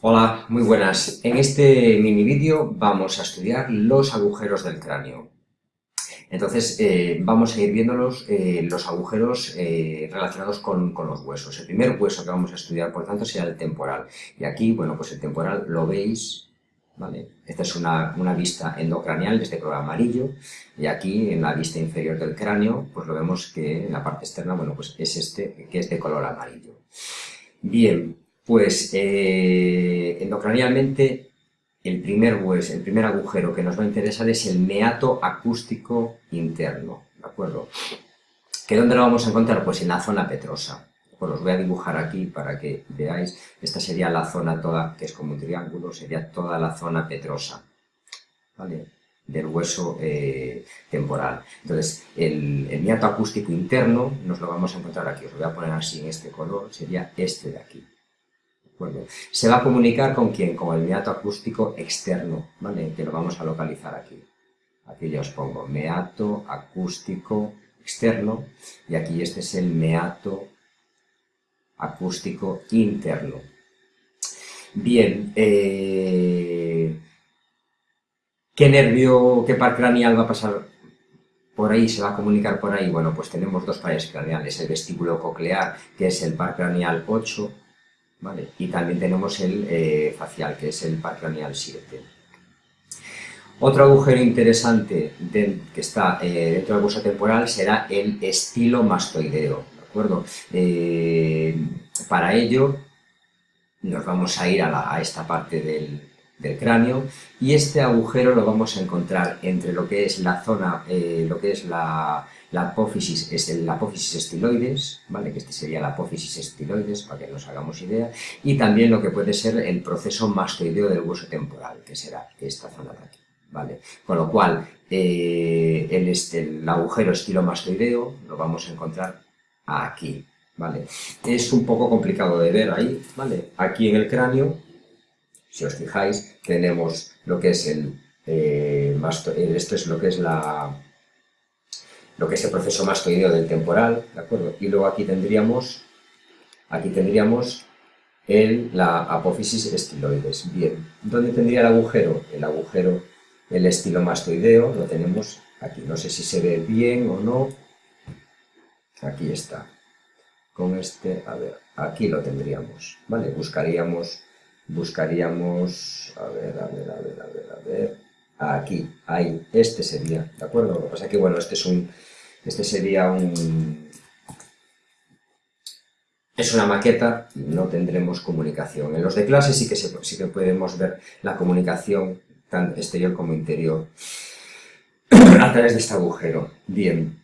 Hola, muy buenas. En este mini vídeo vamos a estudiar los agujeros del cráneo. Entonces, eh, vamos a ir viendo eh, los agujeros eh, relacionados con, con, los huesos. El primer hueso que vamos a estudiar, por tanto, será el temporal. Y aquí, bueno, pues el temporal lo veis, ¿vale? Esta es una, una vista endocraneal de este color amarillo. Y aquí, en la vista inferior del cráneo, pues lo vemos que en la parte externa, bueno, pues es este, que es de color amarillo. Bien, pues eh, endocranialmente el primer el primer agujero que nos va a interesar es el meato acústico interno, ¿de acuerdo? ¿Que dónde lo vamos a encontrar? Pues en la zona petrosa. Pues os voy a dibujar aquí para que veáis. Esta sería la zona toda, que es como un triángulo, sería toda la zona petrosa, ¿vale? Del hueso eh, temporal. Entonces, el, el meato acústico interno nos lo vamos a encontrar aquí. Os lo voy a poner así en este color, sería este de aquí. Se va a comunicar con quién? Con el meato acústico externo, ¿vale? Que lo vamos a localizar aquí. Aquí ya os pongo meato acústico externo y aquí este es el meato acústico interno. Bien, eh, ¿qué nervio, qué par craneal va a pasar por ahí, se va a comunicar por ahí? Bueno, pues tenemos dos pares craneales, el vestíbulo coclear, que es el par craneal 8, y también tenemos el eh, facial, que es el par craneal 7. Otro agujero interesante que está eh, dentro del hueso temporal será el estilo mastoideo, ¿de acuerdo? Eh, para ello nos vamos a ir a, esta parte del, del, cráneo y este agujero lo vamos a encontrar entre lo que es la zona, lo que es la, la apófisis es el apófisis estiloides, ¿vale? que este sería la apófisis estiloides, para que nos hagamos idea, y también lo que puede ser el proceso mastoideo del hueso temporal, que será esta zona de aquí. ¿vale? Con lo cual, eh, el, este, el agujero estilomastoideo lo vamos a encontrar aquí. ¿vale? Es un poco complicado de ver ahí, ¿vale? Aquí en el cráneo, si os fijáis, tenemos lo que es el, eh, esto es lo que es la lo que es el proceso mastoideo del temporal, ¿de acuerdo? Y luego aquí tendríamos, aquí tendríamos el, la apófisis estiloides. Bien, ¿dónde tendría el agujero? El agujero, el estilomastoideo, lo tenemos aquí. No sé si se ve bien o no. Aquí está. Con este, a ver, aquí lo tendríamos, ¿vale? Buscaríamos, buscaríamos, a ver, a ver, a ver, a ver, a ver, aquí, ahí, este sería, ¿de acuerdo? Lo que pasa es que, bueno, este es un, este sería un, es una maqueta y no tendremos comunicación. En los de clase sí que, sí que podemos ver la comunicación, tanto exterior como interior, a través de este agujero. Bien,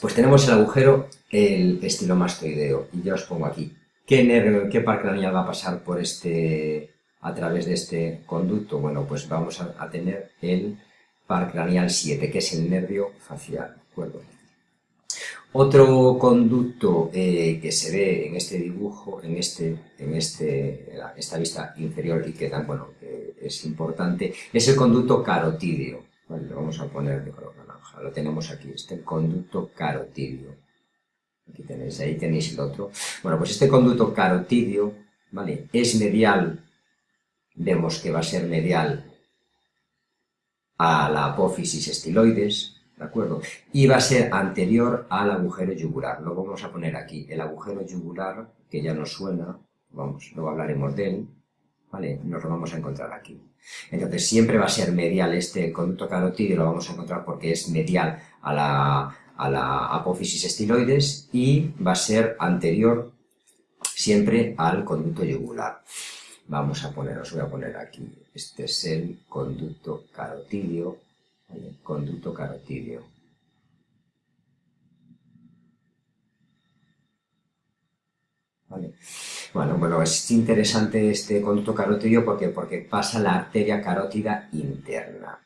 pues tenemos el agujero, el estilomastoideo, y ya os pongo aquí. ¿Qué, nervio, qué par craneal va a pasar por este, a través de este conducto? Bueno, pues vamos a, tener el par craneal 7, que es el nervio facial, ¿de acuerdo? Otro conducto eh, que se ve en este dibujo, en, este, en este, esta vista inferior y que tan, bueno, es importante, es el conducto carotídeo. lo vamos a poner de color naranja, lo tenemos aquí, este conducto carotídeo. Aquí tenéis, ahí tenéis el otro. Bueno, pues este conducto carotídeo, ¿vale? Es medial, vemos que va a ser medial a la apófisis estiloides, ¿de acuerdo? Y va a ser anterior al agujero yugular, lo vamos a poner aquí, el agujero yugular, que ya nos suena, vamos, luego hablaremos de él, ¿vale? Nos lo vamos a encontrar aquí. Entonces siempre va a ser medial este conducto carotídeo, lo vamos a encontrar porque es medial a la, a la apófisis estiloides y va a ser anterior siempre al conducto yugular. Vamos a poner, os voy a poner aquí, este es el conducto carotídeo, conducto carotídeo. Bueno, bueno, es interesante este conducto carotídeo porque, porque pasa la arteria carótida interna.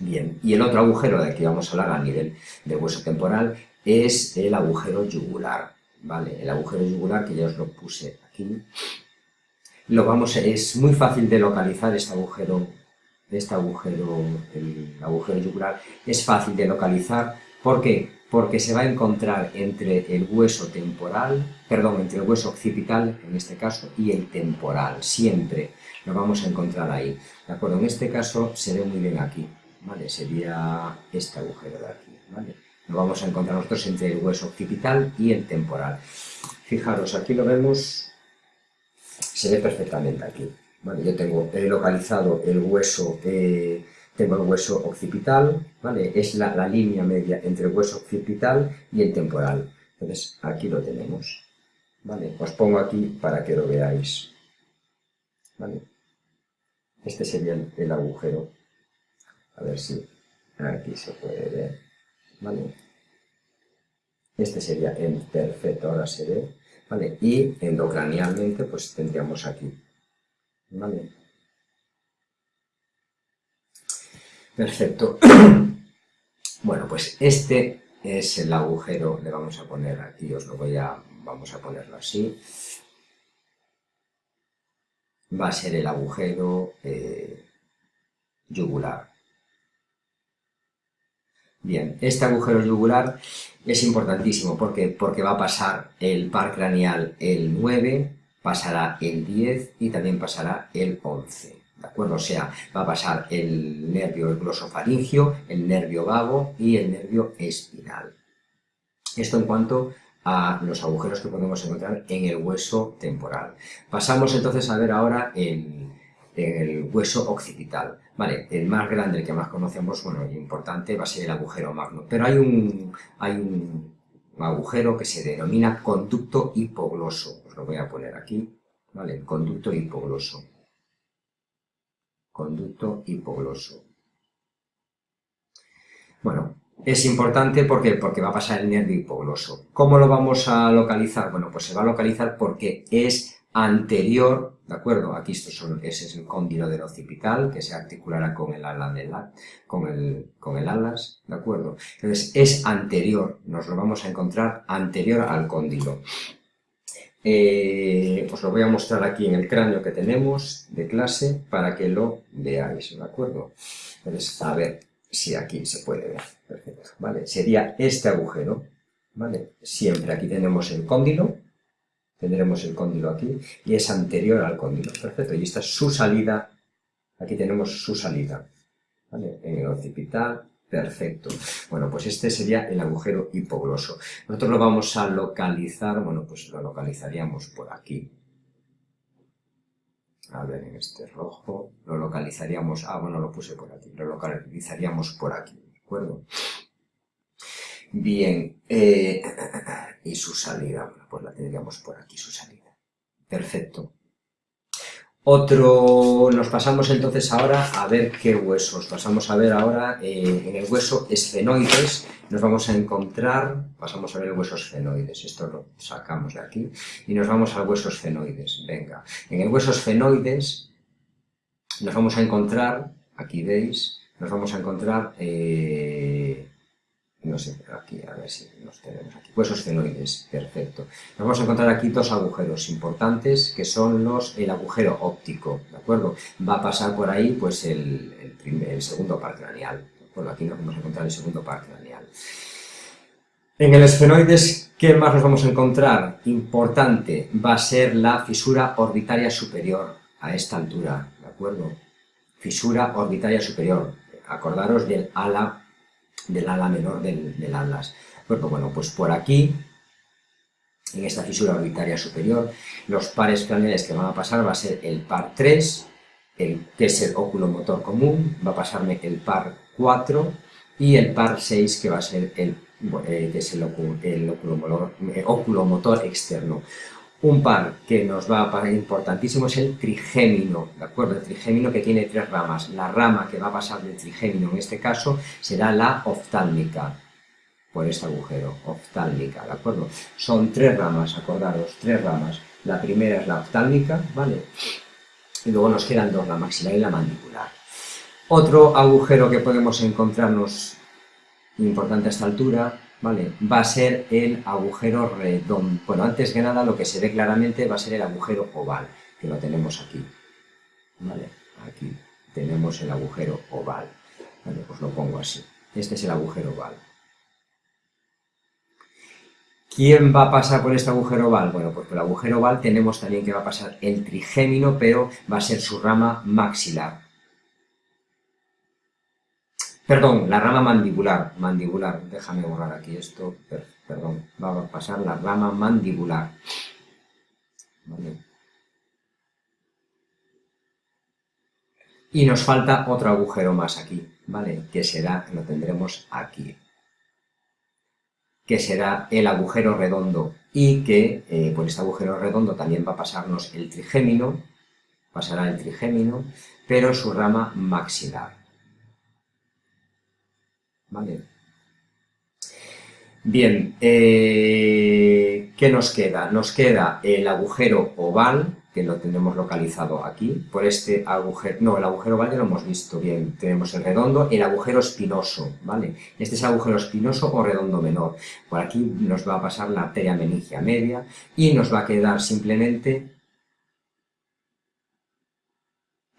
Bien, y el otro agujero de que vamos a hablar a nivel de hueso temporal es el agujero yugular, ¿vale? El agujero yugular que ya os lo puse aquí. Lo vamos, es muy fácil de localizar este agujero este agujero, el agujero yugular, es fácil de localizar. ¿Por qué? porque se va a encontrar entre el hueso temporal, perdón, entre el hueso occipital, en este caso, y el temporal, siempre lo vamos a encontrar ahí, ¿de acuerdo? En este caso se ve muy bien aquí, ¿vale? Sería este agujero de aquí, ¿vale? Lo vamos a encontrar nosotros entre el hueso occipital y el temporal. Fijaros, aquí lo vemos, se ve perfectamente aquí, ¿vale? Yo tengo localizado el hueso... Eh, tengo el hueso occipital, ¿vale? Es la, línea media entre el hueso occipital y el temporal. Entonces, aquí lo tenemos, ¿vale? Os pongo aquí para que lo veáis, ¿vale? Este sería el, agujero. A ver si aquí se puede ver, ¿vale? Este sería el perfecto, ahora se ve, ¿vale? Y endocranialmente, pues tendríamos aquí. Perfecto. Bueno, pues este es el agujero, le vamos a poner aquí, os lo voy a, vamos a ponerlo así. Va a ser el agujero eh, yugular. Bien, este agujero yugular es importantísimo porque, porque va a pasar el par craneal el 9, pasará el 10 y también pasará el 11. ¿de acuerdo? O sea, va a pasar el nervio glosofaringio, el nervio vago y el nervio espinal. Esto en cuanto a los agujeros que podemos encontrar en el hueso temporal. Pasamos entonces a ver ahora el, el hueso occipital. Vale, el más grande, el que más conocemos, bueno, y importante, va a ser el agujero magno. Pero hay un, hay un agujero que se denomina conducto hipogloso. Os lo voy a poner aquí, ¿vale? Conducto hipogloso conducto hipogloso. Bueno, es importante porque, porque va a pasar el nervio hipogloso. ¿Cómo lo vamos a localizar? Bueno, pues se va a localizar porque es anterior, ¿de acuerdo? Aquí esto son, ese es el cóndilo del occipital, que se articulará con el ala con el, con el alas, ¿de acuerdo? Entonces, es anterior, nos lo vamos a encontrar anterior al cóndilo. Eh, os lo voy a mostrar aquí en el cráneo que tenemos de clase para que lo veáis, ¿de acuerdo? Entonces, a ver si aquí se puede ver. Perfecto, ¿vale? Sería este agujero, ¿vale? Siempre aquí tenemos el cóndilo, tendremos el cóndilo aquí, y es anterior al cóndilo, perfecto. Y esta es su salida, aquí tenemos su salida, ¿vale? En el occipital, Perfecto. Bueno, pues este sería el agujero hipogloso. Nosotros lo vamos a localizar, bueno, pues lo localizaríamos por aquí. A ver, en este rojo, lo localizaríamos, ah, bueno, lo puse por aquí, lo localizaríamos por aquí, ¿de acuerdo? Bien, eh, y su salida, bueno, pues la tendríamos por aquí, su salida. Perfecto. Otro, nos pasamos entonces ahora a ver qué huesos. Pasamos a ver ahora eh, en el hueso esfenoides, nos vamos a encontrar, pasamos a ver el hueso esfenoides, esto lo sacamos de aquí, y nos vamos al hueso esfenoides. Venga, en el hueso esfenoides nos vamos a encontrar, aquí veis, nos vamos a encontrar eh, no sé, aquí, a ver si los tenemos aquí, huesos fenoides, perfecto. Nos vamos a encontrar aquí dos agujeros importantes, que son los, el agujero óptico, ¿de acuerdo? Va a pasar por ahí, pues, el, el, segundo par craneal, ¿de Aquí nos vamos a encontrar el segundo par craneal. En el esfenoides, ¿qué más nos vamos a encontrar? Importante, va a ser la fisura orbitaria superior, a esta altura, ¿de acuerdo? Fisura orbitaria superior, acordaros del ala del ala menor del, del atlas. Bueno, bueno, pues por aquí, en esta fisura orbitaria superior, los pares craneales que van a pasar va a ser el par 3, el, que es el óculo motor común, va a pasarme el par 4 y el par 6 que va a ser el, eh, que es el, el eh, óculo motor externo. Un par que nos va a parecer importantísimo es el trigémino, ¿de acuerdo? El trigémino que tiene tres ramas. La rama que va a pasar del trigémino en este caso será la oftálmica, por este agujero, oftálmica, ¿de acuerdo? Son tres ramas, acordaros, tres ramas. La primera es la oftálmica, ¿vale? Y luego nos quedan dos, la maxilar y la mandibular. Otro agujero que podemos encontrarnos importante a esta altura ¿vale? Va a ser el agujero redondo. Bueno, antes que nada lo que se ve claramente va a ser el agujero oval, que lo tenemos aquí, ¿vale? Aquí tenemos el agujero oval, ¿vale? Pues lo pongo así. Este es el agujero oval. ¿Quién va a pasar por este agujero oval? Bueno, pues por el agujero oval tenemos también que va a pasar el trigémino, pero va a ser su rama maxilar. Perdón, la rama mandibular, mandibular, déjame borrar aquí esto, perdón, va a pasar la rama mandibular. Y nos falta otro agujero más aquí, ¿vale? Que será, lo tendremos aquí que será el agujero redondo y que eh, por este agujero redondo también va a pasarnos el trigémino, pasará el trigémino, pero su rama maxilar. ¿Vale? Bien, eh, ¿qué nos queda? Nos queda el agujero oval, que lo tenemos localizado aquí, por este agujero, no, el agujero oval ya lo hemos visto bien, tenemos el redondo, el agujero espinoso, ¿vale? Este es el agujero espinoso o redondo menor, por aquí nos va a pasar la arteria meningia media y nos va a quedar simplemente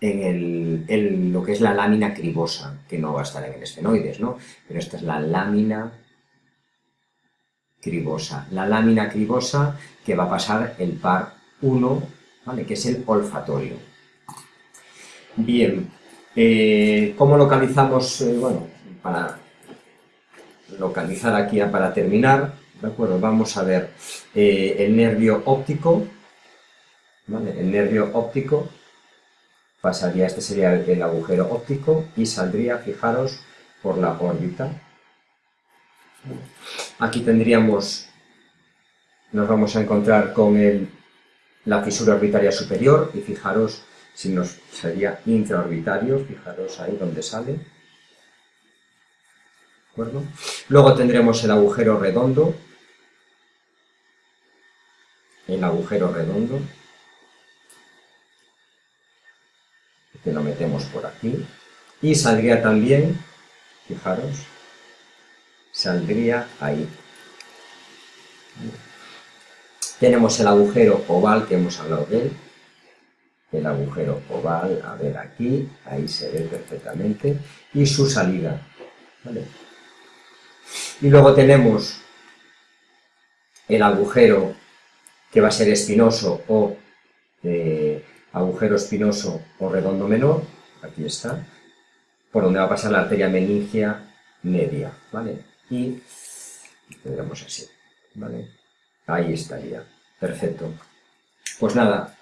en, lo que es la lámina cribosa, que no va a estar en el esfenoides, ¿no? Pero esta es la lámina cribosa, la lámina cribosa que va a pasar el par 1 que es el olfatorio. Bien, eh, ¿cómo localizamos? Eh, bueno, para localizar aquí, para terminar, ¿de acuerdo? Vamos a ver eh, el nervio óptico, ¿vale? El nervio óptico pasaría, este sería el, agujero óptico y saldría, fijaros, por la órbita. Aquí tendríamos, nos vamos a encontrar con el la fisura orbitaria superior, y fijaros si nos sería intraorbitario, fijaros ahí donde sale. Luego tendremos el agujero redondo, el agujero redondo, que lo metemos por aquí, y saldría también, fijaros, saldría ahí. Tenemos el agujero oval que hemos hablado de él. El agujero oval, a ver aquí, ahí se ve perfectamente. Y su salida. Y luego tenemos el agujero que va a ser espinoso o eh, agujero espinoso o redondo menor, aquí está, por donde va a pasar la arteria meningia media, ¿vale? Y tendremos así, ¿vale? Ahí estaría. Perfecto. Pues nada,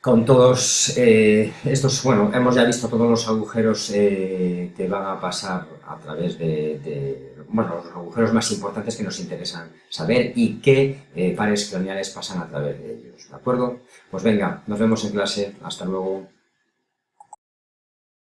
con todos eh, estos, bueno, hemos ya visto todos los agujeros eh, que van a pasar a través de, bueno, los agujeros más importantes que nos interesan saber y qué eh, pares craneales pasan a través de ellos, ¿de acuerdo? Pues venga, nos vemos en clase, hasta luego.